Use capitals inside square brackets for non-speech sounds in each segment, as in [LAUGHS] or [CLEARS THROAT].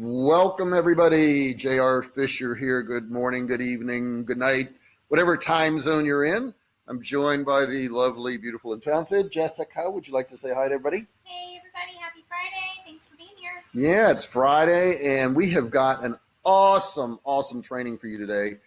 Welcome, everybody. J.R. Fisher here. Good morning, good evening, good night, whatever time zone you're in. I'm joined by the lovely, beautiful, and talented Jessica. Would you like to say hi to everybody? Hey, everybody. Happy Friday. Thanks for being here. Yeah, it's Friday, and we have got an awesome, awesome training for you today.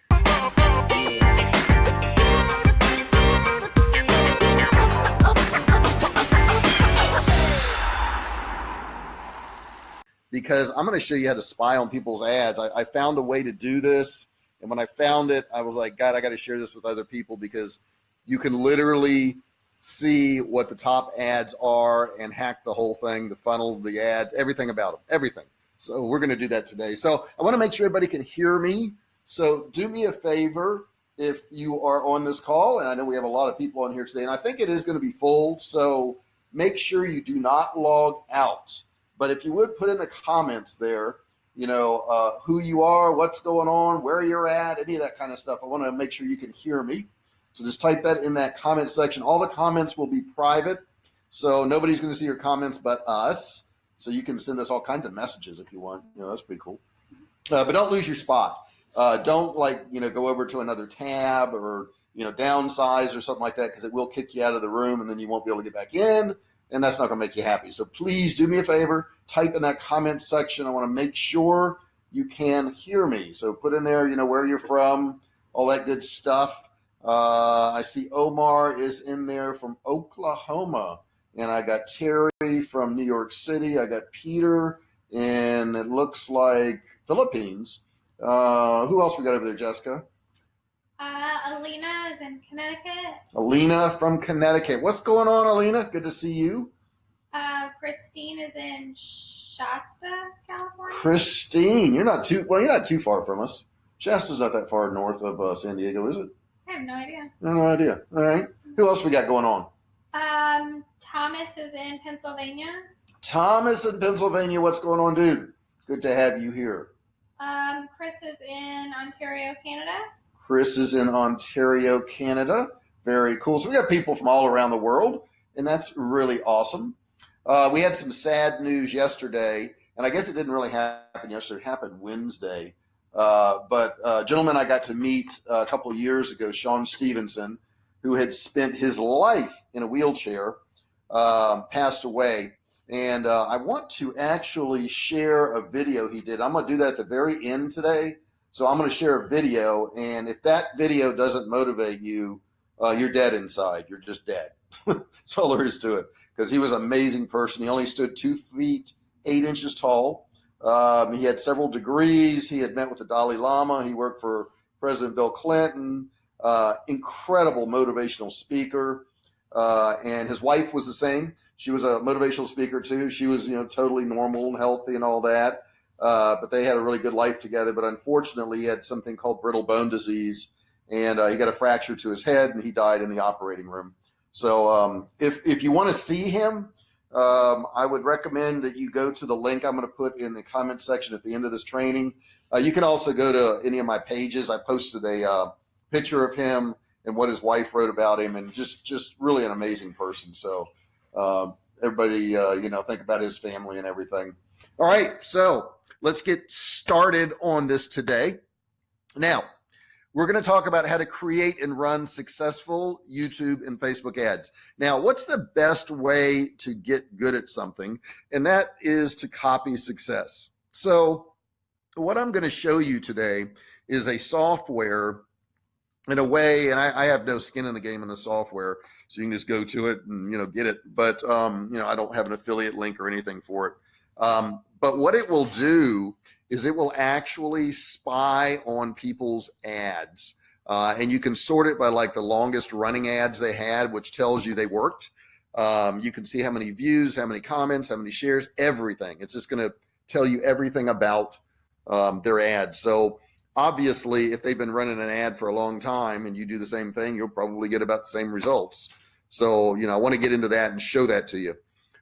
Because I'm going to show you how to spy on people's ads. I, I, found a way to do this. And when I found it, I was like, God, I got to share this with other people because you can literally see what the top ads are and hack the whole thing, the funnel, the ads, everything about them, everything. So we're going to do that today. So I want to make sure everybody can hear me. So do me a favor if you are on this call, and I know we have a lot of people on here today, and I think it is going to be full. So make sure you do not log out but if you would put in the comments there, you know, uh, who you are, what's going on, where you're at, any of that kind of stuff. I want to make sure you can hear me. So just type that in that comment section. All the comments will be private. So nobody's going to see your comments but us. So you can send us all kinds of messages if you want. You know, that's pretty cool. Uh, but don't lose your spot. Uh, don't like, you know, go over to another tab or, you know, downsize or something like that because it will kick you out of the room and then you won't be able to get back in and that's not going to make you happy. So please do me a favor, type in that comment section. I want to make sure you can hear me. So put in there, you know, where you're from, all that good stuff. Uh, I see Omar is in there from Oklahoma, and I got Terry from New York City. I got Peter, and it looks like Philippines. Uh, who else we got over there, Jessica? Uh, Alina in Connecticut. Alina from Connecticut. What's going on, Alina? Good to see you. Uh, Christine is in Shasta, California. Christine, you're not too well. You're not too far from us. Shasta's not that far north of uh, San Diego, is it? I have no idea. No, no idea. All right. Who else we got going on? Um, Thomas is in Pennsylvania. Thomas in Pennsylvania. What's going on, dude? Good to have you here. Um, Chris is in Ontario, Canada. Chris is in Ontario, Canada. Very cool. So we got people from all around the world, and that's really awesome. Uh, we had some sad news yesterday, and I guess it didn't really happen yesterday. It happened Wednesday. Uh, but uh, gentleman I got to meet a couple years ago, Sean Stephenson, who had spent his life in a wheelchair, um, passed away. And uh, I want to actually share a video he did. I'm going to do that at the very end today so I'm going to share a video, and if that video doesn't motivate you, uh, you're dead inside. You're just dead. [LAUGHS] That's all there is to it. Because he was an amazing person. He only stood two feet eight inches tall. Um, he had several degrees. He had met with the Dalai Lama. He worked for President Bill Clinton. Uh, incredible motivational speaker. Uh, and his wife was the same. She was a motivational speaker too. She was, you know, totally normal and healthy and all that. Uh, but they had a really good life together. But unfortunately, he had something called brittle bone disease, and uh, he got a fracture to his head, and he died in the operating room. So um, if if you want to see him, um, I would recommend that you go to the link I'm going to put in the comment section at the end of this training. Uh, you can also go to any of my pages. I posted a uh, picture of him and what his wife wrote about him, and just just really an amazing person. So uh, everybody, uh, you know, think about his family and everything. All right, so let's get started on this today. Now, we're going to talk about how to create and run successful YouTube and Facebook ads. Now, what's the best way to get good at something? And that is to copy success. So, what I'm going to show you today is a software in a way, and I, I, have no skin in the game in the software, so you can just go to it and you know get it. But um, you know, I don't have an affiliate link or anything for it. Um, but what it will do is it will actually spy on people's ads. Uh, and you can sort it by like the longest running ads they had, which tells you they worked. Um, you can see how many views, how many comments, how many shares, everything. It's just going to tell you everything about um, their ads. So obviously, if they've been running an ad for a long time and you do the same thing, you'll probably get about the same results. So, you know, I want to get into that and show that to you.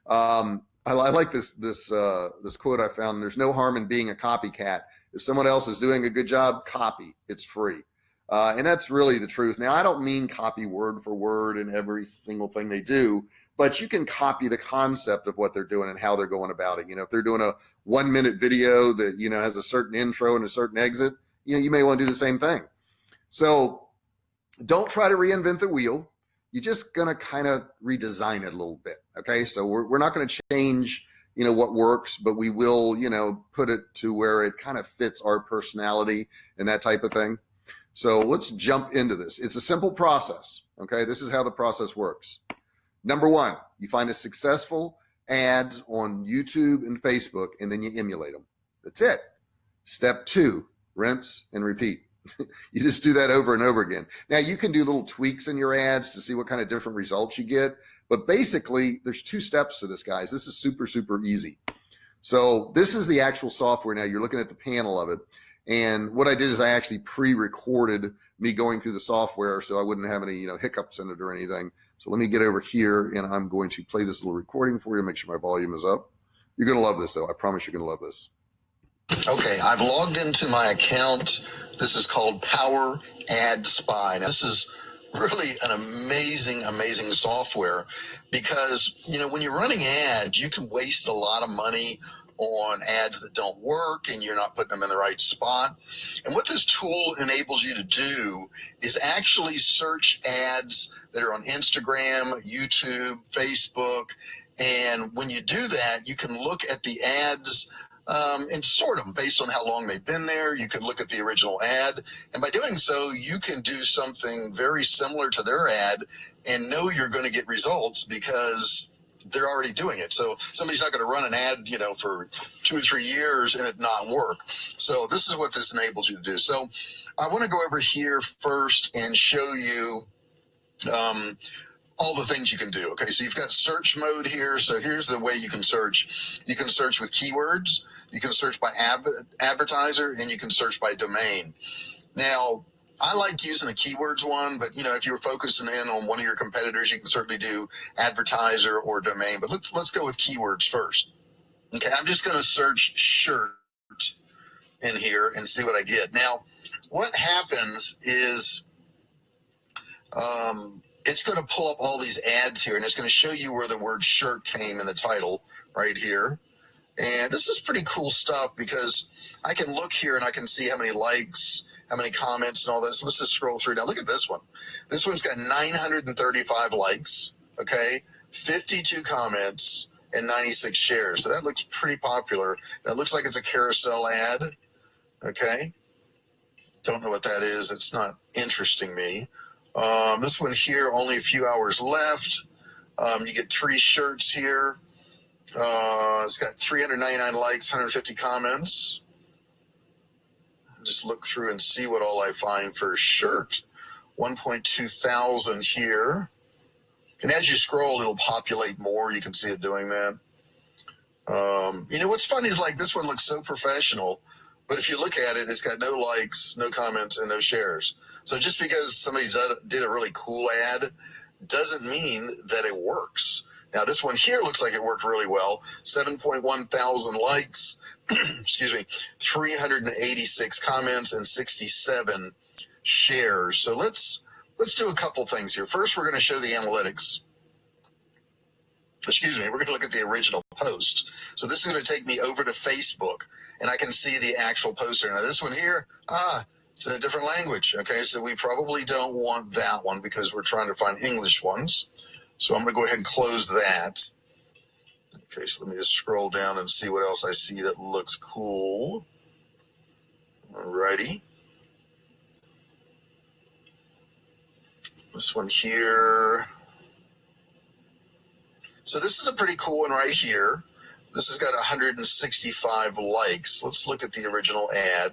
Um, I, I like this this uh, this quote I found. There's no harm in being a copycat. If someone else is doing a good job, copy. It's free. Uh, and that's really the truth. Now, I don't mean copy word for word in every single thing they do, but you can copy the concept of what they're doing and how they're going about it. You know, if they're doing a one minute video that, you know, has a certain intro and a certain exit, you know, you may want to do the same thing. So don't try to reinvent the wheel. You're just going to kind of redesign it a little bit. Okay. So we're, we're not going to change, you know, what works, but we will, you know, put it to where it kind of fits our personality and that type of thing. So let's jump into this. It's a simple process. Okay. This is how the process works. Number one, you find a successful ads on YouTube and Facebook, and then you emulate them. That's it. Step two, rinse and repeat. [LAUGHS] you just do that over and over again. Now you can do little tweaks in your ads to see what kind of different results you get. But basically, there's two steps to this, guys. This is super, super easy. So this is the actual software now. You're looking at the panel of it. And what I did is I actually pre-recorded me going through the software so I wouldn't have any, you know, hiccups in it or anything. So let me get over here and I'm going to play this little recording for you, make sure my volume is up. You're going to love this though. I promise you're going to love this. Okay, I've logged into my account. This is called Power Ad Spy. Now, this is really an amazing, amazing software because, you know, when you're running ads, you can waste a lot of money on ads that don't work and you're not putting them in the right spot. And what this tool enables you to do is actually search ads that are on Instagram, YouTube, Facebook. And when you do that, you can look at the ads um, and sort them based on how long they've been there. You can look at the original ad. And by doing so, you can do something very similar to their ad and know you're going to get results because they're already doing it. So somebody's not going to run an ad, you know, for two or three years and it not work. So this is what this enables you to do. So I want to go over here first and show you um, all the things you can do. Okay, so you've got search mode here. So here's the way you can search. You can search with keywords. You can search by advertiser and you can search by domain. Now, I like using the keywords one, but you know, if you're focusing in on one of your competitors, you can certainly do advertiser or domain. But let's let's go with keywords first. Okay, I'm just going to search shirt in here and see what I get. Now, what happens is um, it's going to pull up all these ads here, and it's going to show you where the word shirt came in the title right here. And this is pretty cool stuff because I can look here and I can see how many likes how many comments and all this. Let's just scroll through now. Look at this one. This one's got 935 likes, okay, 52 comments, and 96 shares. So that looks pretty popular. And it looks like it's a carousel ad, okay. Don't know what that is. It's not interesting me. Um, this one here, only a few hours left. Um, you get three shirts here. Uh, it's got 399 likes, 150 comments just look through and see what all I find for a shirt. 1.2 thousand here. And as you scroll, it'll populate more. You can see it doing that. Um, you know, what's funny is like this one looks so professional, but if you look at it, it's got no likes, no comments, and no shares. So just because somebody did a really cool ad doesn't mean that it works. Now, this one here looks like it worked really well. 7.1 thousand likes, [CLEARS THROAT] excuse me, 386 comments and 67 shares. So let's let's do a couple things here. First, we're going to show the analytics. Excuse me, we're going to look at the original post. So this is going to take me over to Facebook, and I can see the actual poster. Now, this one here, ah, it's in a different language. Okay, so we probably don't want that one because we're trying to find English ones. So I'm going to go ahead and close that. Okay, so let me just scroll down and see what else I see that looks cool. Alrighty. This one here. So this is a pretty cool one right here. This has got 165 likes. Let's look at the original ad.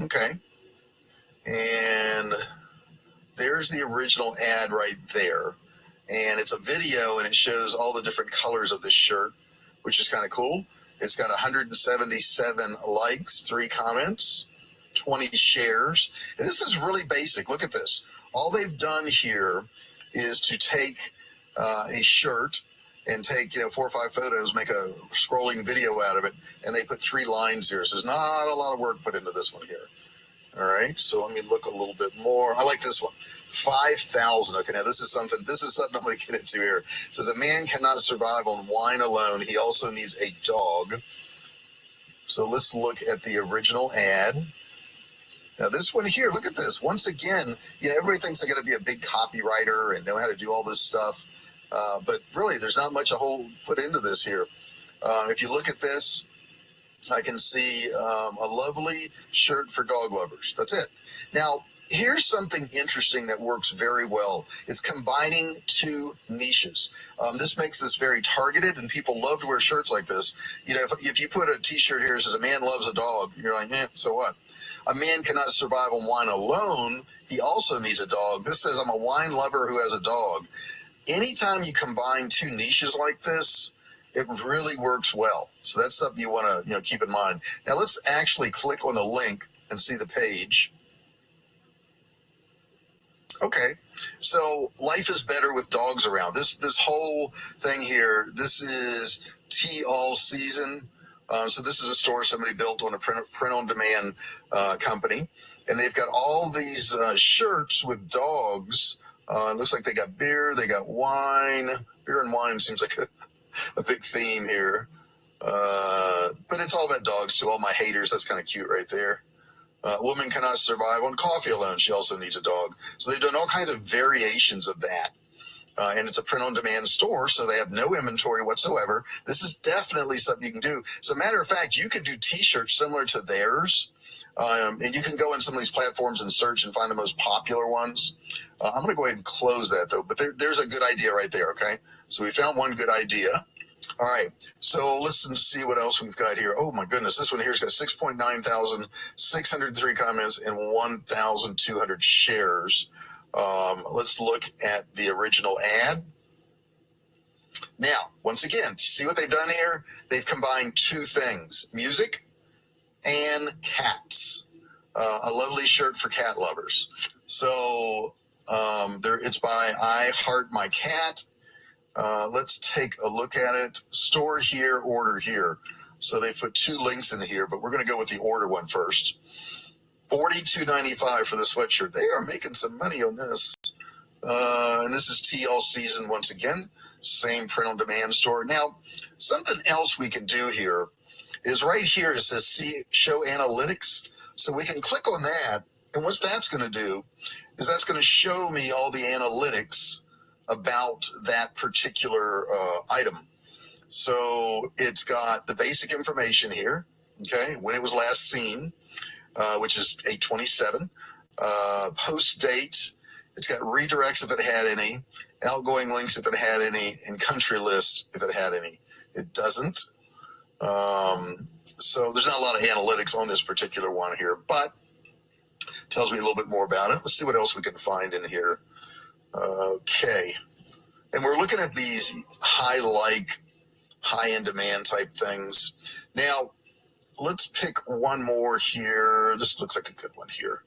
Okay. And there's the original ad right there. And it's a video and it shows all the different colors of this shirt, which is kind of cool. It's got 177 likes, three comments, 20 shares. And this is really basic. Look at this. All they've done here is to take uh, a shirt and take you know four or five photos, make a scrolling video out of it, and they put three lines here. So there's not a lot of work put into this one here. All right, so let me look a little bit more. I like this one. 5,000. Okay, now this is something, this is something [LAUGHS] I'm going to get into here. It says a man cannot survive on wine alone. He also needs a dog. So let's look at the original ad. Now this one here, look at this. Once again, you know, everybody thinks they got to be a big copywriter and know how to do all this stuff. Uh, but really, there's not much a whole put into this here. Uh, if you look at this, I can see um, a lovely shirt for dog lovers. That's it. Now, here's something interesting that works very well. It's combining two niches. Um, this makes this very targeted, and people love to wear shirts like this. You know, if, if you put a T-shirt here that says "A man loves a dog," you're like, eh, so what? A man cannot survive on wine alone. He also needs a dog. This says, "I'm a wine lover who has a dog." Anytime you combine two niches like this, it really works well. So that's something you want to you know keep in mind. Now let's actually click on the link and see the page. Okay, so life is better with dogs around. This this whole thing here. This is tea all season. Um, so this is a store somebody built on a print, print on demand uh, company, and they've got all these uh, shirts with dogs. Uh, it looks like they got beer, they got wine. Beer and wine seems like [LAUGHS] a, a big theme here. Uh, but it's all about dogs too. All my haters, that's kind of cute right there. Uh, woman cannot survive on coffee alone. She also needs a dog. So they've done all kinds of variations of that. Uh, and it's a print on demand store, so they have no inventory whatsoever. This is definitely something you can do. As a matter of fact, you could do t shirts similar to theirs. Um, and you can go in some of these platforms and search and find the most popular ones. Uh, I'm going to go ahead and close that though, but there, there's a good idea right there. Okay. So we found one good idea. All right, so listen, see what else we've got here. Oh my goodness, this one here's got 6.9 thousand, 603 comments and 1,200 shares. Um, let's look at the original ad. Now, once again, see what they've done here? They've combined two things, music and cats. Uh, a lovely shirt for cat lovers. So um, there, it's by I Heart My Cat. Uh, let's take a look at it. Store here, order here. So they put two links in here, but we're going to go with the order one first. Forty-two ninety-five for the sweatshirt. They are making some money on this. Uh, and this is all season once again. Same print on demand store. Now, something else we can do here is right here. It says see show analytics. So we can click on that. And what that's going to do is that's going to show me all the analytics about that particular uh, item. So it's got the basic information here, okay, when it was last seen, uh, which is 827, uh, post date, it's got redirects if it had any, outgoing links if it had any, and country list if it had any. It doesn't. Um, so there's not a lot of analytics on this particular one here, but tells me a little bit more about it. Let's see what else we can find in here. Okay. And we're looking at these high like, high in demand type things. Now, let's pick one more here. This looks like a good one here.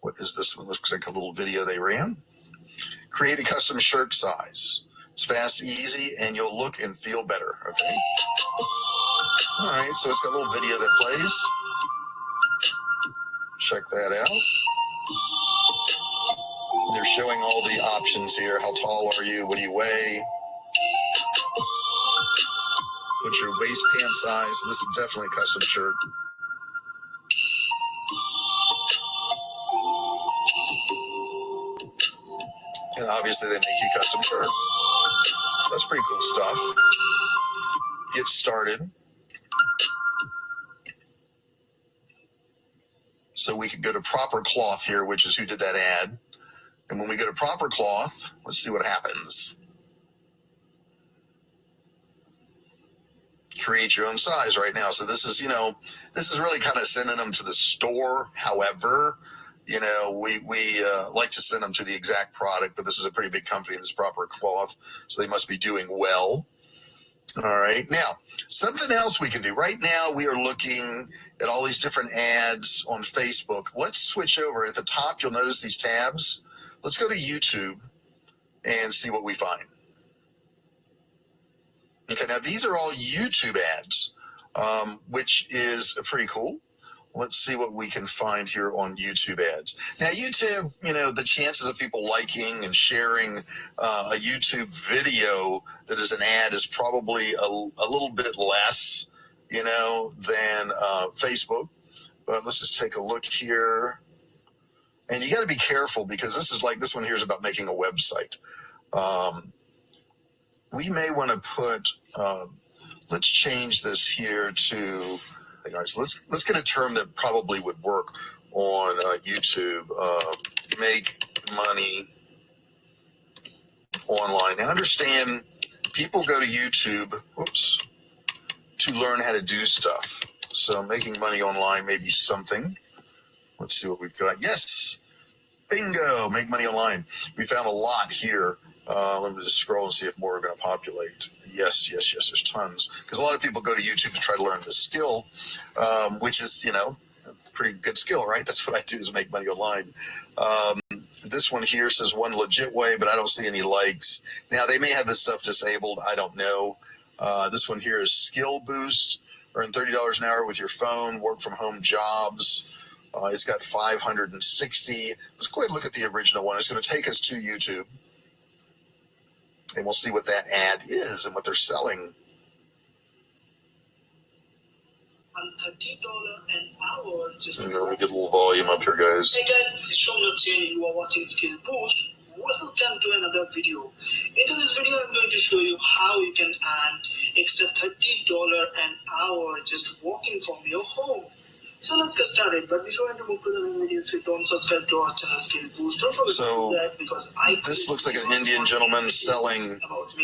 What is this one? Looks like a little video they ran. Create a custom shirt size. It's fast, easy, and you'll look and feel better. Okay. All right. So it's got a little video that plays. Check that out. They're showing all the options here. How tall are you? What do you weigh? What's your waist waistband size? This is definitely a custom shirt. And obviously they make you custom shirt. That's pretty cool stuff. Get started. So we could go to proper cloth here, which is who did that ad. And when we go to proper cloth, let's see what happens. Create your own size right now. So this is, you know, this is really kind of sending them to the store. However, you know, we, we uh, like to send them to the exact product, but this is a pretty big company, this proper cloth. So they must be doing well. All right. Now, something else we can do. Right now, we are looking at all these different ads on Facebook. Let's switch over. At the top, you'll notice these tabs. Let's go to YouTube and see what we find. Okay, now these are all YouTube ads, um, which is pretty cool. Let's see what we can find here on YouTube ads. Now, YouTube, you know, the chances of people liking and sharing uh, a YouTube video that is an ad is probably a, a little bit less, you know, than uh, Facebook. But let's just take a look here. And you got to be careful because this is like this one here is about making a website. Um, we may want to put, um, let's change this here to all right, so let's let's get a term that probably would work on uh, YouTube. Uh, make money online. Now, understand, people go to YouTube. Whoops, to learn how to do stuff. So, making money online may be something. Let's see what we've got. Yes, bingo! Make money online. We found a lot here. Uh, let me just scroll and see if more are going to populate. Yes, yes, yes. There's tons because a lot of people go to YouTube to try to learn the skill, um, which is you know a pretty good skill, right? That's what I do is make money online. Um, this one here says one legit way, but I don't see any likes. Now they may have this stuff disabled. I don't know. Uh, this one here is skill boost. Earn thirty dollars an hour with your phone. Work from home jobs. Uh, it's got 560. Let's go ahead and look at the original one. It's going to take us to YouTube and we'll see what that ad is and what they're selling. And thirty dollar an hour just. Let me get a little volume up here, guys. Hey guys, this is Shomnath Jain. You are watching Skill Boost. Welcome to another video. In this video, I'm going to show you how you can earn extra thirty dollar an hour just walking from your home. So let's get started. But before I move to the main video, if you don't subscribe to our channel Skill Boost, don't forget So, do that because I This looks like an Indian gentleman selling about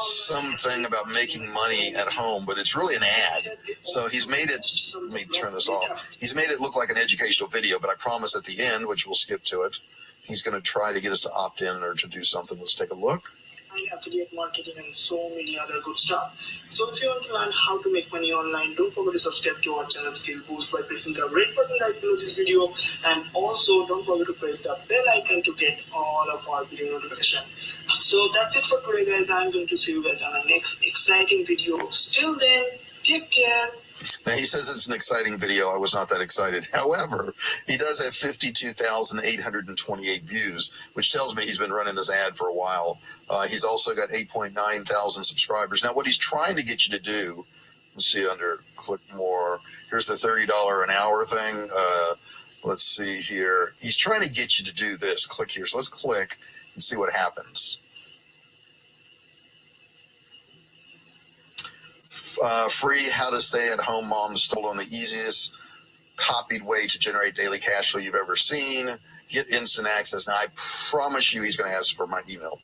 something about making money at home, but it's really an ad. So he's made it, let me turn this off. He's made it look like an educational video, but I promise at the end, which we'll skip to it, he's going to try to get us to opt in or to do something. Let's take a look. And affiliate marketing and so many other good stuff. So if you want to learn how to make money online, don't forget to subscribe to our channel Skill Boost by pressing the red button right below this video and also don't forget to press the bell icon to get all of our video notification. So that's it for today guys. I'm going to see you guys on the next exciting video. Still then, take care. Now he says it's an exciting video. I was not that excited. [LAUGHS] However, he does have 52,828 views, which tells me he's been running this ad for a while. Uh, he's also got 8.9 thousand subscribers. Now, what he's trying to get you to do, let's see under click more. Here's the $30 an hour thing. Uh, let's see here. He's trying to get you to do this. Click here. So let's click and see what happens. Uh, free how to stay at home moms told on the easiest copied way to generate daily cash flow you've ever seen. Get instant access. Now i promise you he's going to ask for my email.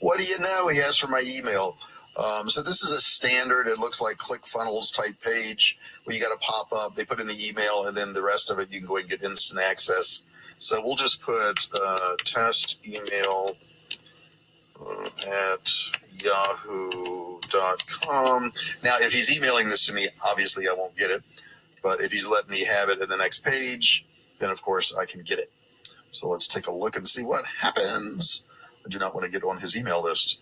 What do you know? He asked for my email. Um, so this is a standard it looks like ClickFunnels type page where you got to pop up they put in the email and then the rest of it you can go and get instant access. So we'll just put uh, test email at at Now, if he's emailing this to me, obviously I won't get it. But if he's letting me have it in the next page, then of course I can get it. So let's take a look and see what happens. I do not want to get on his email list.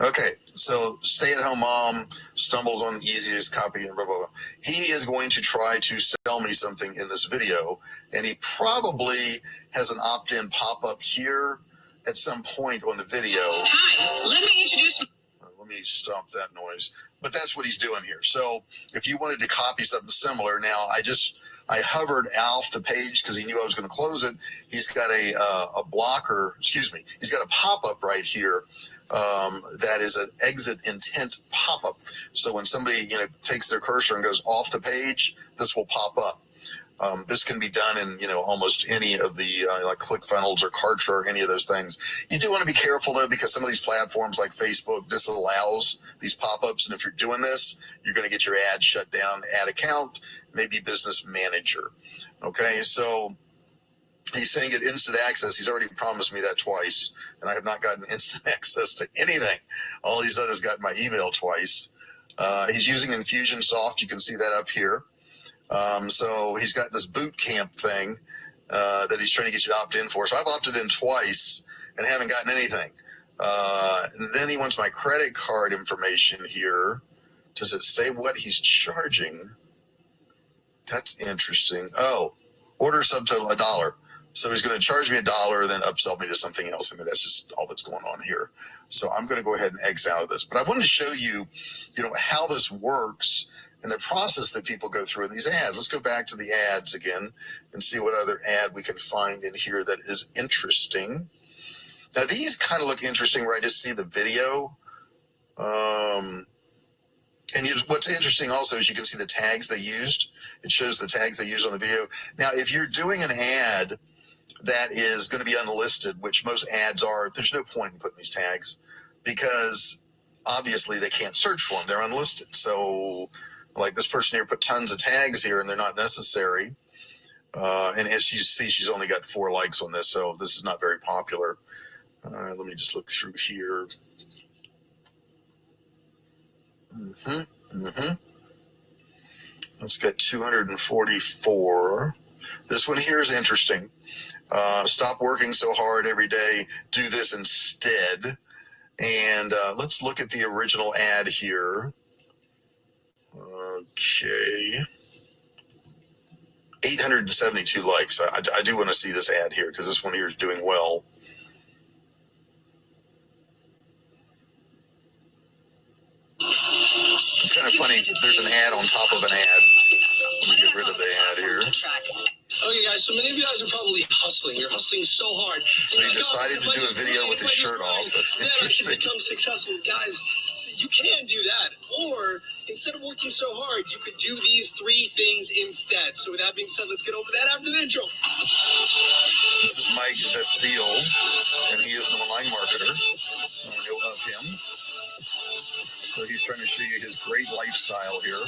Okay, so stay at home mom stumbles on the easiest copy and blah, blah, blah. He is going to try to sell me something in this video, and he probably has an opt in pop up here at some point on the video. Hi, let me introduce. Me stop that noise. But that's what he's doing here. So if you wanted to copy something similar, now I just I hovered off the page because he knew I was going to close it. He's got a uh, a blocker. Excuse me. He's got a pop up right here. Um, that is an exit intent pop up. So when somebody you know takes their cursor and goes off the page, this will pop up. Um, this can be done in you know almost any of the uh, like ClickFunnels or Kartra or any of those things. You do want to be careful though because some of these platforms like Facebook disallows these pop-ups, and if you're doing this, you're going to get your ad shut down. Ad account, maybe Business Manager. Okay, so he's saying get instant access. He's already promised me that twice, and I have not gotten [LAUGHS] instant access to anything. All he's done is got my email twice. Uh, he's using Infusionsoft. You can see that up here. Um, so he's got this boot camp thing uh, that he's trying to get you to opt in for. So I've opted in twice and haven't gotten anything. Uh, and then he wants my credit card information here. Does it say what he's charging? That's interesting. Oh, order subtotal a dollar. So he's going to charge me a dollar, then upsell me to something else. I mean, that's just all that's going on here. So I'm going to go ahead and exit out of this. But I wanted to show you, you know, how this works and the process that people go through in these ads. Let's go back to the ads again and see what other ad we can find in here that is interesting. Now these kind of look interesting where I just see the video. Um, and you, what's interesting also is you can see the tags they used. It shows the tags they used on the video. Now, if you're doing an ad that is going to be unlisted, which most ads are, there's no point in putting these tags because obviously they can't search for them. They're unlisted. So like this person here put tons of tags here and they're not necessary. Uh, and as you see, she's only got four likes on this, so this is not very popular. Uh, let me just look through here. Mm-hmm. Mm-hmm. Let's get 244. This one here is interesting. Uh, stop working so hard every day. Do this instead. And uh, let's look at the original ad here. Okay. 872 likes. I, I do want to see this ad here because this one here is doing well. It's kind of funny. There's an ad on top of an ad. Let me get rid of the ad here. Okay, guys, so many of you guys are probably hustling. You're hustling so hard. So you decided to do a video with his shirt off. That's then I can become successful. Guys, you can do that. Or instead of working so hard, you could do these three things instead. So with that being said, let's get over that after the intro. This is Mike Vestil, and he is an online marketer. I know of him. So he's trying to show you his great lifestyle here.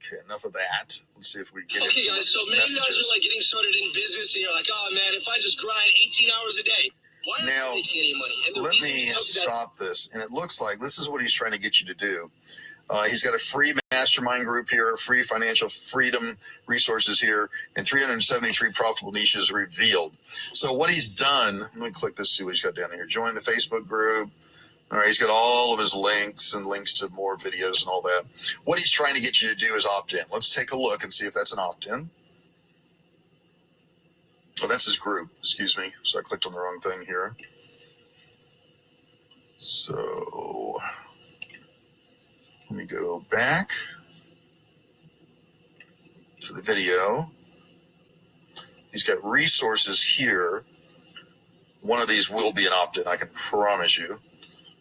Okay, enough of that. Let's see if we get Okay, into guys, so many of you guys are like getting started in business and you're like, oh man, if I just grind 18 hours a day, Now, you any money? And Let me because of that stop this. And it looks like this is what he's trying to get you to do. Uh, he's got a free mastermind group here, free financial freedom resources here, and 373 profitable niches revealed. So what he's done, let me click this, see what he's got down here. Join the Facebook group. All right, he's got all of his links and links to more videos and all that. What he's trying to get you to do is opt in. Let's take a look and see if that's an opt in. Oh, that's his group. Excuse me. So I clicked on the wrong thing here. So let me go back to the video. He's got resources here. One of these will be an opt-in, I can promise you.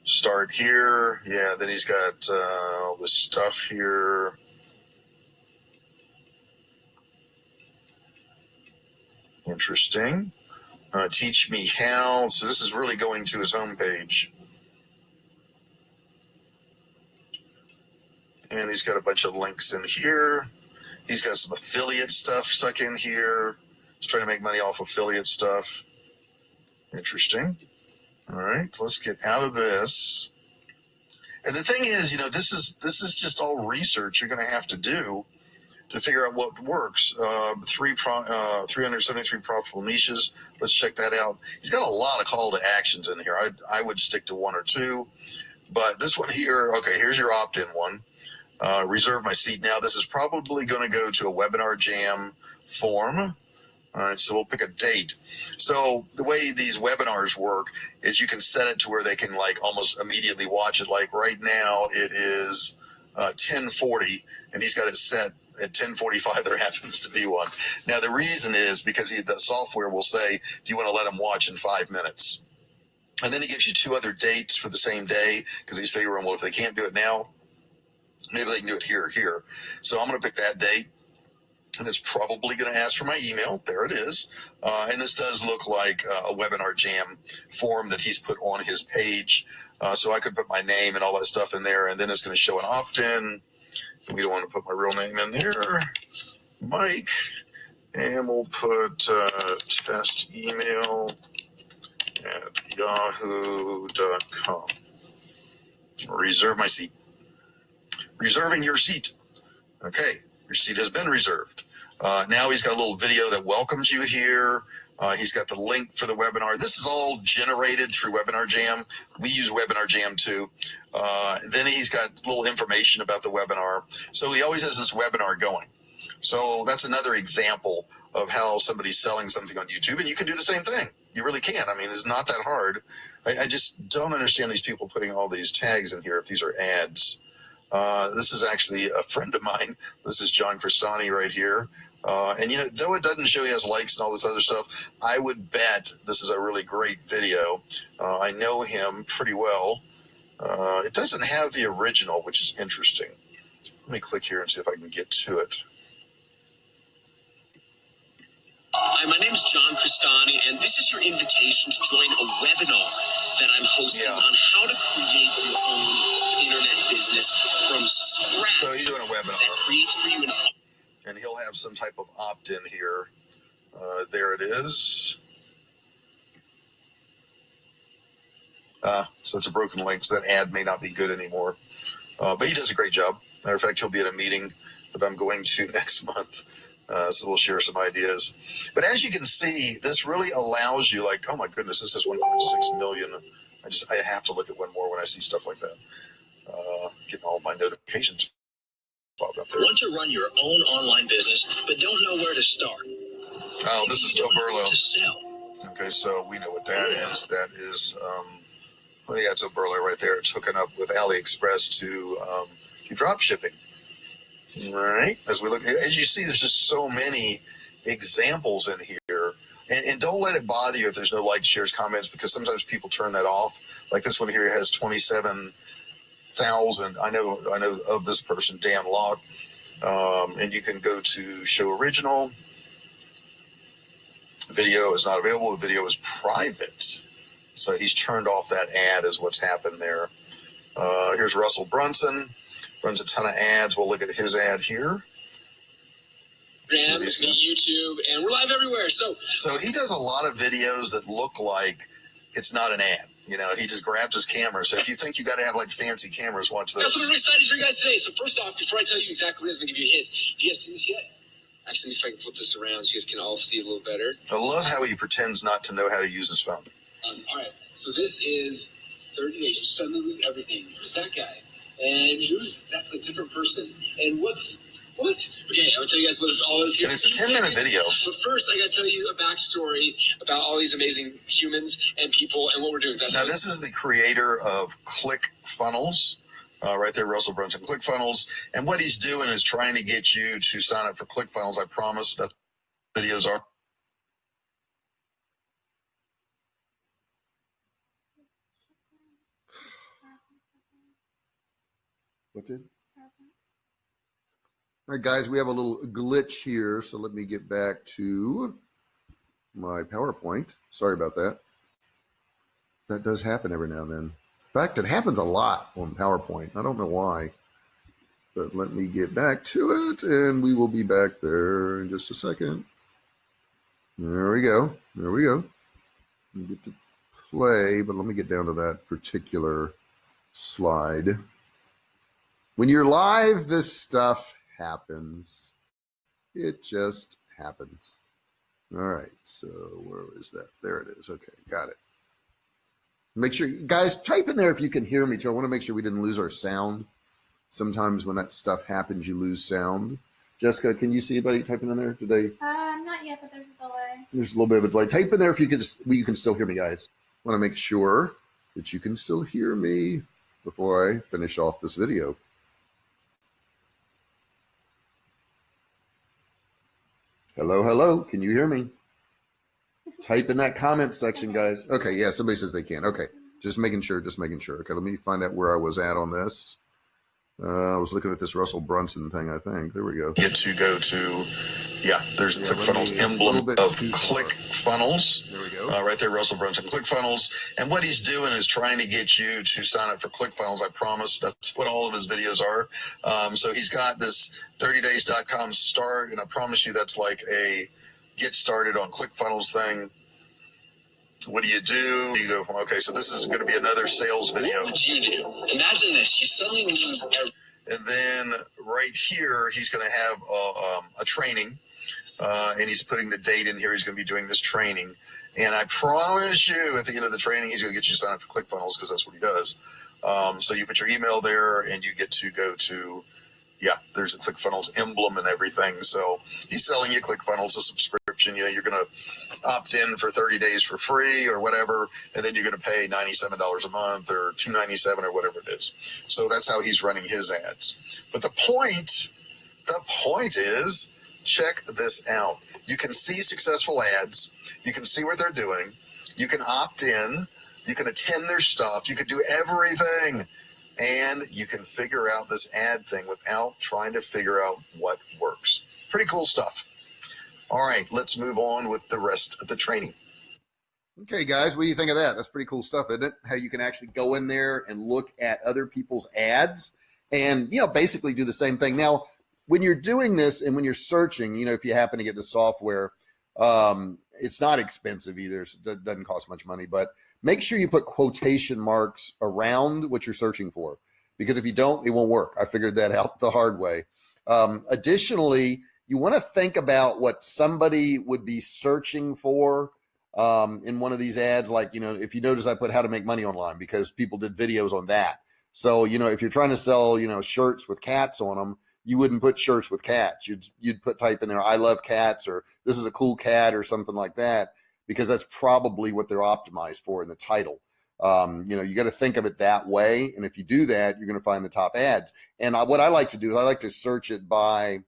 Start here. Yeah, then he's got uh, all this stuff here. Interesting. Uh, teach me how. So this is really going to his homepage. And he's got a bunch of links in here. He's got some affiliate stuff stuck in here. He's trying to make money off affiliate stuff. Interesting. All right, let's get out of this. And the thing is, you know, this is this is just all research you're going to have to do to figure out what works. Uh, three pro, uh, 373 profitable niches. Let's check that out. He's got a lot of call to actions in here. I I would stick to one or two, but this one here. Okay, here's your opt-in one. Uh, reserve my seat now. This is probably going to go to a webinar jam form. All right, so we'll pick a date. So the way these webinars work is you can set it to where they can like almost immediately watch it. Like right now, it is uh, 10:40, and he's got it set at 10:45. There happens to be one. Now the reason is because he, the software will say, "Do you want to let him watch in five minutes?" And then he gives you two other dates for the same day because he's figuring, well, if they can't do it now, maybe they can do it here or here. So I'm going to pick that date. And it's probably going to ask for my email. There it is. Uh, and this does look like uh, a webinar jam form that he's put on his page. Uh, so I could put my name and all that stuff in there, and then it's going to show an opt in. We don't want to put my real name in there, Mike. And we'll put uh, test email at yahoo.com. Reserve my seat. Reserving your seat. Okay, your seat has been reserved. Uh, now he's got a little video that welcomes you here. Uh, he's got the link for the webinar. This is all generated through Webinar Jam. We use Webinar Jam too. Uh, then he's got little information about the webinar. So he always has this webinar going. So that's another example of how somebody's selling something on YouTube. And you can do the same thing. You really can. I mean, it's not that hard. I, I just don't understand these people putting all these tags in here if these are ads. Uh, this is actually a friend of mine. This is John Crestani right here. Uh, and you know, though it doesn't show he has likes and all this other stuff, I would bet this is a really great video. Uh, I know him pretty well. Uh, it doesn't have the original, which is interesting. Let me click here and see if I can get to it. Hi, my name is John Crestani, and this is your invitation to join a webinar that I'm hosting Yeah. on how to create your own internet business from scratch. So he's doing a webinar. that creates for you an and he'll have some type of opt-in here. Uh, there it is. Uh, so it's a broken link, so that ad may not be good anymore. Uh, but he does a great job. Matter of fact, he'll be at a meeting that I'm going to [LAUGHS] next month. Uh, so we'll share some ideas. But as you can see, this really allows you, like, oh my goodness, this is 1.6 million. I just, I have to look at one more when I see stuff like that. Uh, getting all my notifications. Want to run your own online business, but don't know where to start? Oh, this is You don't know Oberlo. what To sell. Okay, so we know what that is. That is, um, well, yeah, it's Oberlo right there. It's hooking up with AliExpress to um, do drop shipping. All right. As we look, as you see, there's just so many examples in here. And, and don't let it bother you if there's no likes, shares, comments, because sometimes people turn that off. Like this one here has 27,000. I know, I know of this person, Dan Lok. Um, and you can go to show original video is not available. The video is private. So he's turned off that ad, is what's happened there. Uh, here's Russell Brunson. Runs a ton of ads. We'll look at his ad here. Instagram, what he's got. YouTube, and we're live everywhere. So So he does a lot of videos that look like it's not an ad. You know, he just grabs his camera. So if you think you got to have like fancy cameras, watch that's what this. I'm excited for you guys today. So first off, before I tell you exactly what it is, I'm gonna give you a hint. Have you guys seen this yet? Actually, let me see if I can flip this around so you guys can all see a little better. I love how he pretends not to know how to use his phone. Um, all right, so this is 30 days. You suddenly lose everything. Who's that guy? And who's that's a different person. And what's what? Okay, I'm gonna tell you guys what it's all is here. And it's a 10 minute video. But first, I gotta tell you a backstory about all these amazing humans and people and what we're doing. That's Now, this is the creator of ClickFunnels, uh, right there, Russell Brunson, ClickFunnels. And what he's doing is trying to get you to sign up for ClickFunnels. I promise that videos are. What did? All right, guys, we have a little glitch here, so let me get back to my PowerPoint. Sorry about that. That does happen every now and then. In fact, it happens a lot on PowerPoint. I don't know why, but let me get back to it, and we will be back there in just a second. There we go. There we go. We get to play, but let me get down to that particular slide. When you're live, this stuff happens. It just happens. All right, so where is that? There it is. Okay, got it. Make sure, guys, type in there if you can hear me too. I want to make sure we didn't lose our sound. Sometimes when that stuff happens, you lose sound. Jessica, can you see anybody typing in there? Did they? Uh, not yet, but there's a delay. There's a little bit of a delay. Type in there if you can just, well, you can still hear me, guys. want to make sure that you can still hear me before I finish off this video. Hello, hello. Can you hear me? Type in that comment section, guys. Okay, yeah, somebody says they can. Okay, just making sure, just making sure. Okay, let me find out where I was at on this. Uh, I was looking at this Russell Brunson thing, I think. There we go. Get to go to, yeah, there's the Yeah, ClickFunnels me- emblem of. ClickFunnels. There we go. Uh, right there, Russell Brunson, ClickFunnels. And what he's doing is trying to get you to sign up for ClickFunnels. I promise that's what all of his videos are. Um, so he's got this 30days.com start, and I promise you that's like a get started on ClickFunnels thing. What do you do? You go from, okay, so this is going to be another sales video. What would you do? Imagine this: you suddenly lose everything. And then right here, he's going to have a, um, a training. uh, and he's putting the date in here. He's going to be doing this training, and I promise you, at the end of the training, he's going to get you signed up for ClickFunnels because that's what he does. Um, so you put your email there, and you get to go to yeah, there's a ClickFunnels emblem and everything. So he's selling you ClickFunnels a subscription. You know, you're going to opt in for 30 days for free or whatever, and then you're going to pay $97 a month or 297 or whatever it is. So that's how he's running his ads. But the point, the point is, check this out. You can see successful ads. You can see what they're doing. You can opt in. You can attend their stuff. You can do everything and you can figure out this ad thing without trying to figure out what works. Pretty cool stuff. All right, let's move on with the rest of the training. Okay, guys, what do you think of that? That's pretty cool stuff, isn't it? How you can actually go in there and look at other people's ads and, you know, basically do the same thing. Now, when you're doing this and when you're searching, you know, if you happen to get the software, um, it's not expensive either. It doesn't cost much money, but make sure you put quotation marks around what you're searching for because if you don't, it won't work. I figured that out the hard way. Um, additionally, you want to think about what somebody would be searching for um, in one of these ads. Like, you know, if you notice, I put how to make money online because people did videos on that. So, you know, if you're trying to sell, you know, shirts with cats on them, you wouldn't put shirts with cats. You'd you'd put type in there, I love cats, or this is a cool cat, or something like that because that's probably what they're optimized for in the title. Um, you know, you got to think of it that way. And if you do that, you're going to find the top ads. And I, what I like to do is I like to search it by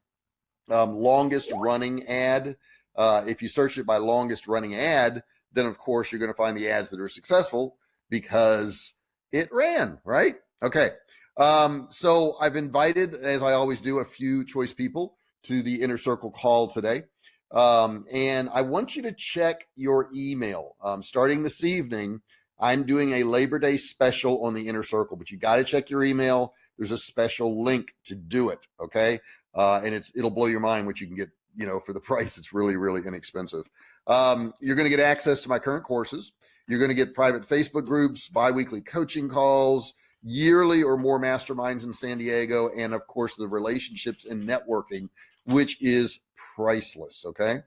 um, longest running ad. Uh, if you search it by longest running ad, then of course you're going to find the ads that are successful because it ran, right? Okay. Um, so I've invited, as I always do, a few choice people to the inner circle call today. Um, and I want you to check your email. Um, starting this evening, I'm doing a Labor Day special on the inner circle, but you got to check your email. There's a special link to do it. Okay. Uh, and it's, it'll blow your mind what you can get, you know, for the [LAUGHS] price. It's really, really inexpensive. Um, you're going to get access to my current courses. You're going to get private Facebook groups, biweekly coaching calls, yearly or more masterminds in San Diego, and of course, the relationships and networking which is priceless. Okay.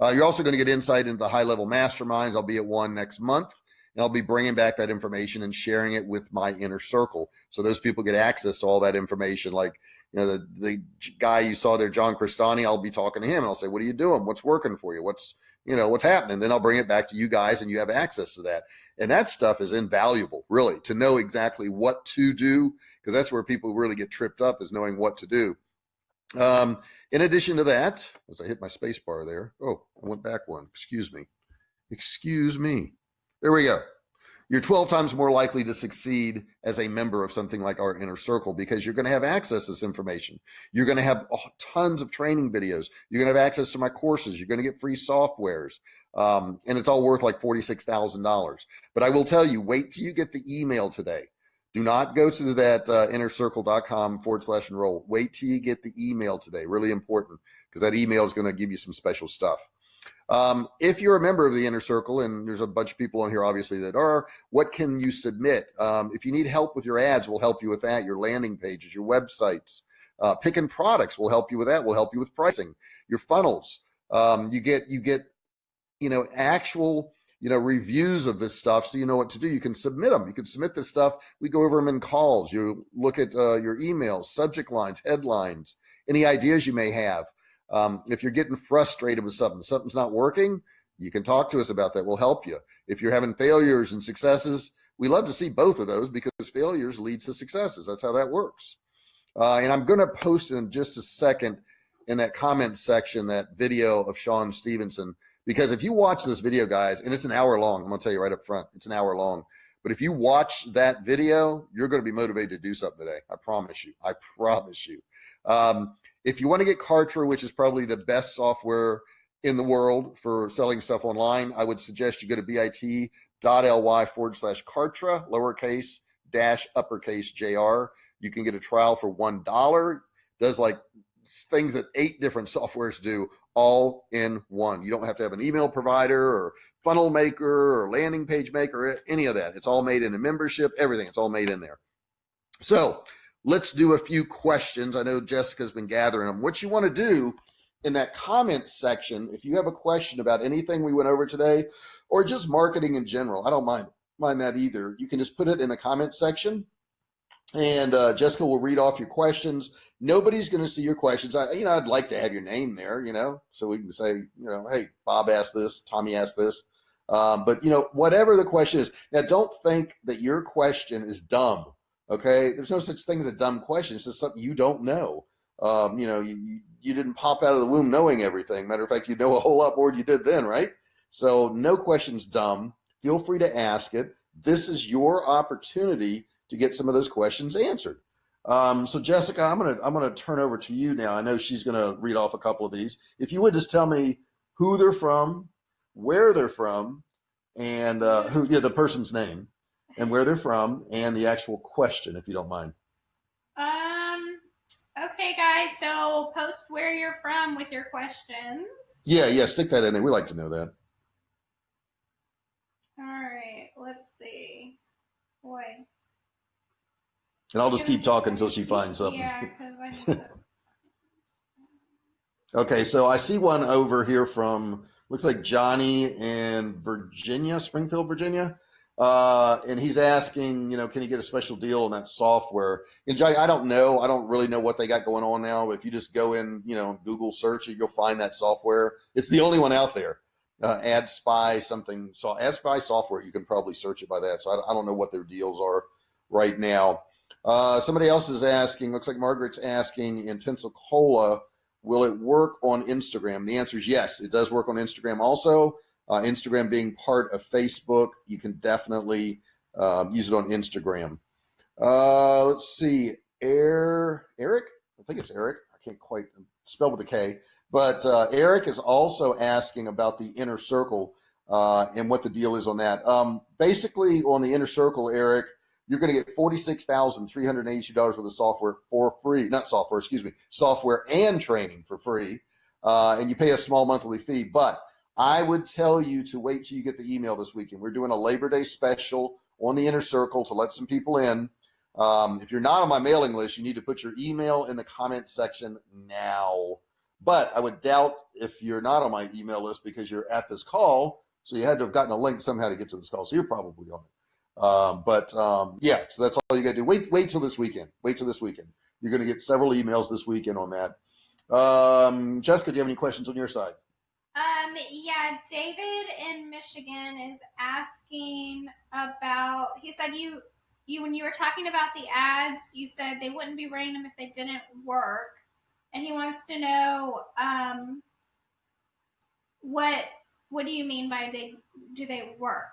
Uh, you're also going to get insight into the high level masterminds. I'll be at one next month and I'll be bringing back that information and sharing it with my inner circle. So those people get access to all that information. Like, you know, the, the guy you saw there, John Crestani, I'll be talking to him and I'll say, what are you doing? What's working for you? What's, you know, what's happening? Then I'll bring it back to you guys and you have access to that. And that stuff is invaluable, really, to know exactly what to do, because that's where people really get tripped up is knowing what to do. Um, in addition to that, as I hit my space bar there, oh, I went back one. Excuse me. Excuse me. There we go. You're 12 times more likely to succeed as a member of something like our inner circle because you're going to have access to this information. You're going to have tons of training videos. You're going to have access to my courses. You're going to get free softwares. Um, and it's all worth like $46,000. But I will tell you, wait till you get the email today do not go to that uh, innercircle.com forward slash enroll. Wait till you get the email today. Really important because that email is going to give you some special stuff. Um, if you're a member of the inner circle, and there's a bunch of people on here obviously that are, what can you submit? Um, if you need help with your ads, we'll help you with that. Your landing pages, your websites, uh, picking products, we'll help you with that. We'll help you with pricing, your funnels. Um, you get you get you know actual you know, reviews of this stuff so you know what to do. You can submit them. You can submit this stuff. We go over them in calls. You look at uh, your emails, subject lines, headlines, any ideas you may have. Um, if you're getting frustrated with something, something's not working, you can talk to us about that. We'll help you. If you're having failures and successes, we love to see both of those because failures lead to successes. That's how that works. Uh, and I'm going to post in just a second in that comment section that video of Sean Stephenson because if you watch this video, guys, and it's an hour long, I'm gonna tell you right up front, it's an hour long. But if you watch that video, you're going to be motivated to do something today. I promise you. I promise you. Um, if you want to get Kartra, which is probably the best software in the world for selling stuff online, I would suggest you go to bit.ly forward slash Kartra, lowercase dash uppercase JR. You can get a trial for $1. Does like things that eight different [LAUGHS] softwares do all in one. You don't have to have an email provider or funnel maker or landing page maker, any of that. It's all made in the membership, everything. It's all made in there. So let's do a few questions. I know Jessica's been gathering them. What you want to do in that comment section, if you have a question about anything we went over today, or just marketing in general, I don't mind mind that either. You can just put it in the comment section, and uh, Jessica will read off your questions. Nobody's going to see your questions. I, you know, I'd like to have your name there, you know, so we can say, you know, hey, Bob asked this, Tommy asked this. Um, but you know, whatever the question is, now don't think that your question is dumb. Okay, there's no such thing as a dumb question. It's just something you don't know. Um, you know, you, you didn't pop out of the womb knowing everything. Matter of fact, you know a whole lot more than you did then, right? So no question's dumb. Feel free to ask it. This is your opportunity to get some of those questions answered. Um, so Jessica, I'm gonna I'm gonna turn over to you now. I know she's gonna read off a couple of these. If you would just tell me who they're from, where they're from, and uh, who yeah the person's name, and where they're from, and the actual question, if you don't mind. Um. Okay, guys. So post where you're from with your questions. Yeah, yeah, stick that in there. We like to know that. All right. Let's see. Boy. And I'll just keep talking until she finds something. Yeah, because I need. [LAUGHS] Okay, so I see one over here from looks like Johnny in Virginia, Springfield, Virginia. Uh, and he's asking, you know, can he get a special deal on that software? And Johnny, I don't know. I don't really know what they got going on now. If you just go in, you know, Google search it, you'll find that software. It's the only one out there. Uh, Ad Spy something. So Ad Spy software, you can probably search it by that. So I, I don't know what their deals are right now. Uh, somebody else is asking. Looks like Margaret's asking in Pensacola Will it work on Instagram? The answer is yes. It does work on Instagram also. Uh, Instagram being part of Facebook, you can definitely uh, use it on Instagram. Uh, let's see. Air, Eric? I think it's Eric. I can't quite spell with a K. But uh, Eric is also asking about the inner circle uh, and what the deal is on that. Um, basically, on the inner circle, Eric, you're going to get $46,382 worth of software for free, not software, excuse me, software and training for free. Uh, and you pay a small monthly fee. But I would tell you to wait till you get the email this weekend. We're doing a Labor Day special on the inner circle to let some people in. Um, if you're not on my mailing list, you need to put your email in the comment section now. But I would doubt if you're not on my email list because you're at this call. So you had to have gotten a link somehow to get to this call. So you're probably on it. Um, but um, yeah, so that's all you got to do. Wait, wait till this weekend. Wait till this weekend. You're going to get several emails this weekend on that. Um, Jessica, do you have any questions on your side? Um, yeah, David in Michigan is asking about. He said you, you when you were talking about the ads, you said they wouldn't be running them if they didn't work, and he wants to know um, what what do you mean by they do they work?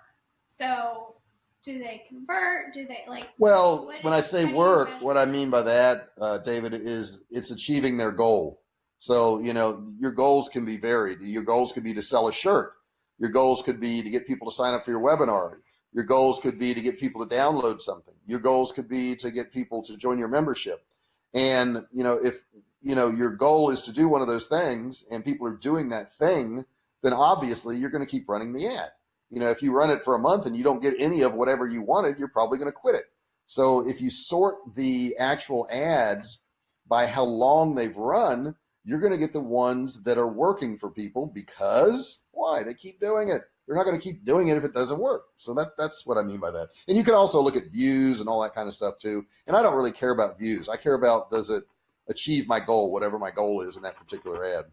So do they convert? Do they like? Well, when I say how do you work, what I mean by that, uh, David, is it's achieving their goal. So, you know, your goals can be varied. Your goals could be to sell a shirt. Your goals could be to get people to sign up for your webinar. Your goals could be to get people to download something. Your goals could be to get people to join your membership. And, you know, if, you know, your goal is to do one of those things and people are doing that thing, then obviously you're going to keep running the ad. You know, if you run it for a month and you don't get any of whatever you wanted, you're probably going to quit it. So if you sort the actual ads by how long they've run, you're going to get the ones that are working for people because why? They keep doing it. They're not going to keep doing it if it doesn't work. So that that's what I mean by that. And you can also look at views and all that kind of stuff too. And I don't really care about views. I care about does it achieve my goal, whatever my goal is in that particular ad.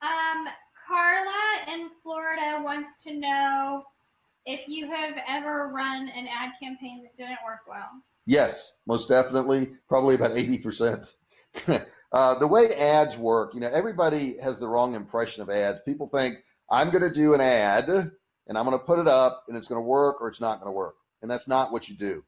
Um, Carla in Florida wants to know if you have ever run an ad campaign that didn't work well. Yes, most definitely. Probably about 80%. [LAUGHS] uh, the way ads work, you know, everybody has the wrong impression of ads. People think, I'm going to do an ad and I'm going to put it up and it's going to work or it's not going to work. And that's not what you do.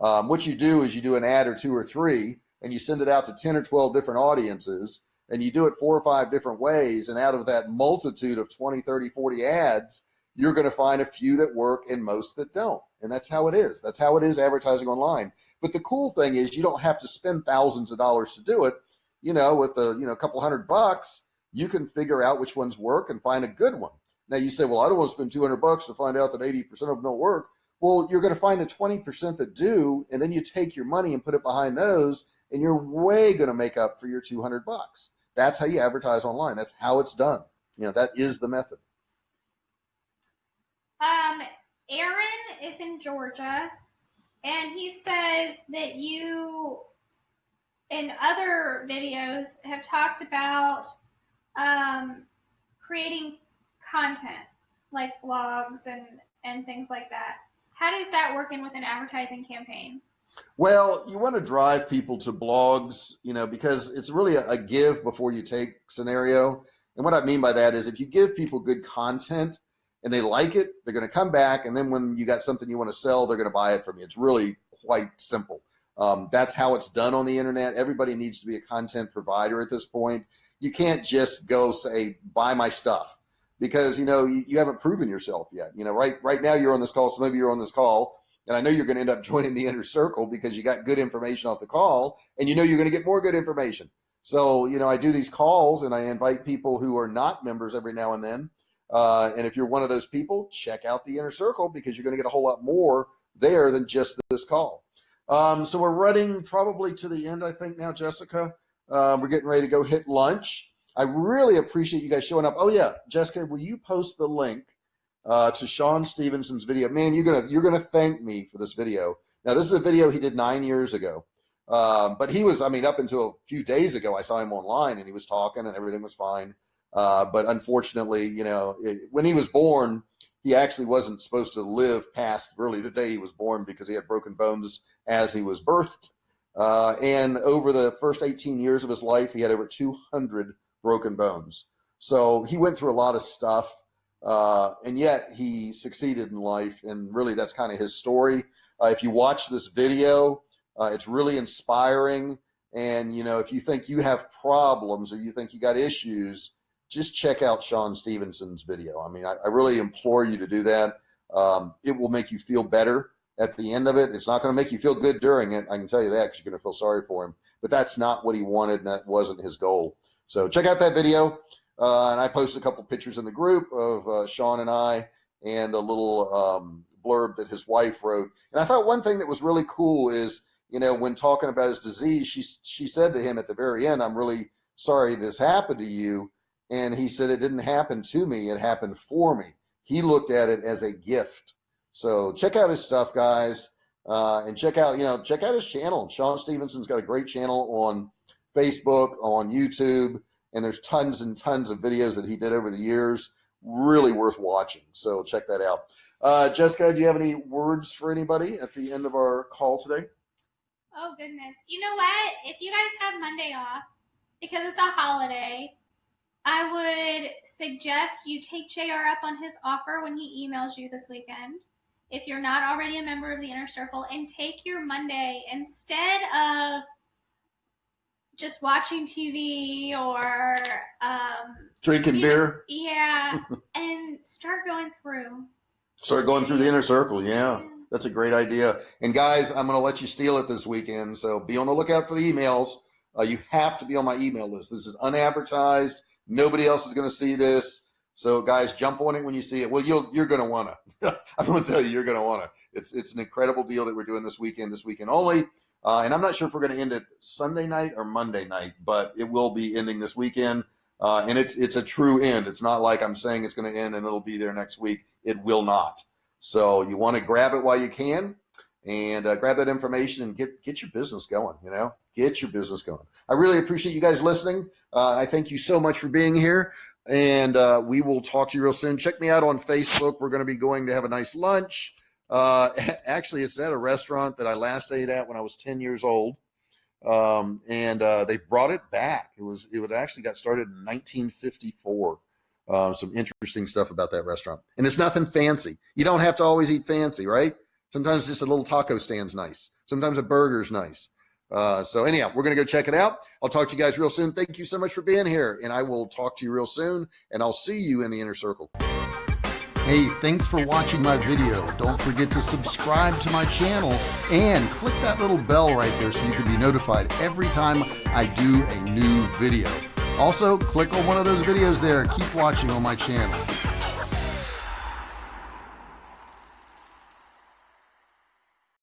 Um, what you do is you do an ad or two or three and you send it out to 10 or 12 different audiences and you do it four or five different ways. And out of that multitude of 20, 30, 40 ads, you're going to find a few that work and most that don't. And that's how it is. That's how it is advertising online. But the cool thing is you don't have to spend thousands of dollars to do it. You know, with a you know a couple hundred bucks, you can figure out which ones work and find a good one. Now you say, well, I don't want to spend 200 bucks to find out that 80% of them don't work. Well, you're going to find the 20% that do, and then you take your money and put it behind those, and you're way going to make up for your 200 bucks. That's how you advertise online. That's how it's done. You know, that is the method. Um, Aaron is in Georgia, and he says that you, in other videos, have talked about um, creating content like blogs and and things like that. How does that work in with an advertising campaign? Well, you want to drive people to blogs, you know, because it's really a, a give before you take scenario. And what I mean by that is if you give people good content and they like it, they're going to come back. And then when you got something you want to sell, they're going to buy it from you. It's really quite simple. Um, that's how it's done on the internet. Everybody needs to be a content provider at this point. You can't just go say, buy my stuff because, you know, you, you haven't proven yourself yet. You know, right, right now you're on this call. Some of you are on this call and I know you're going to end up [LAUGHS] joining the inner circle because you got good information off the call and you know you're going to get more good information. So, you know, I do these calls and I invite people who are not members every now and then. Uh, and if you're one of those people, check out the inner circle because you're going to get a whole lot more there than just this call. Um, so we're running probably to the end, I think now, Jessica. Uh, we're getting ready to go hit lunch. I really appreciate you guys showing up. Oh yeah, Jessica, will you post the link uh, to Sean Stephenson's video. Man, you're gonna you're gonna thank me for this video. Now, this is a video he did nine years ago, um, but he was I mean up until a few days ago, I saw him online and he was talking and everything was fine. Uh, but unfortunately, you know, it, when he was born, he actually wasn't supposed to live past really the day he was born because he had broken bones as he was birthed. Uh, and over the first 18 years of his life, he had over 200 broken bones. So he went through a lot of stuff. Uh, and yet he succeeded in life. And really, that's kind of his story. Uh, if you watch this video, uh, it's really inspiring. And, you know, if you think you have problems or you think you got issues, just check out Sean Stephenson's video. I mean, I, I really implore you to do that. Um, it will make you feel better at the end of it. It's not going to make you feel good during it. I can tell you that because you're going to feel sorry for him. But that's not what he wanted, and that wasn't his goal. So check out that video. Uh, and I posted a couple pictures in the group of uh, Sean and I and the little um, blurb that his wife wrote. And I thought one thing that was really cool is, you know, when talking about his disease, she, she said to him at the very end, I'm really sorry this happened to you. And he said, it didn't happen to me, it happened for me. He looked at it as a gift. So check out his stuff, guys. Uh, and check out, you know, check out his channel. Sean Stephenson's got a great channel on Facebook, on YouTube and there's tons and tons of videos that he did over the years really worth watching so check that out uh, jessica do you have any words for anybody at the end of our call today oh goodness you know what if you guys have monday off because it's a holiday i would suggest you take jr up on his offer when he emails you this weekend if you're not already a member of the inner circle and take your monday instead of just watching TV or um, drinking know, beer. [LAUGHS] yeah, and start going through. Start going through the inner circle. Yeah, that's a great idea. And guys, I'm going to let you steal it this weekend. So be on the lookout for the emails. Uh, you have to be on my email list. This is unadvertised. Nobody else is going to see this. So guys, jump on it when you see it. Well, you'll you're going to want to. I'm going to tell you, you're going to want to. It's it's an incredible deal that we're doing this weekend. This weekend only. Uh, and I'm not sure if we're going to end it Sunday night or Monday night, but it will be ending this weekend. Uh, and it's it's a true end. It's not like I'm saying it's going to end and it'll be there next week. It will not. So you want to grab it while you can, and uh, grab that information and get get your business going. You know, get your business going. I really appreciate you guys listening. Uh, I thank you so much for being here, and uh, we will talk to you real soon. Check me out on Facebook. We're going to be going to have a nice lunch. Uh, [LAUGHS] actually, it's at a restaurant that I last ate at when I was 10 years old. Um, and uh, they brought it back. It was it actually got started in 1954. Uh, some interesting stuff about that restaurant, and it's nothing fancy. You don't have to always eat fancy, right? Sometimes just a little taco stand's nice. Sometimes a burger's nice. Uh, so anyhow, we're gonna go check it out. I'll talk to you guys real soon. Thank you so much for being here, and I will talk to you real soon. And I'll see you in the inner circle. Hey, thanks for watching my video. Don't forget to subscribe to my channel and click that little bell right there so you can be notified every time I do a new video. Also, click on one of those videos there. Keep watching on my channel.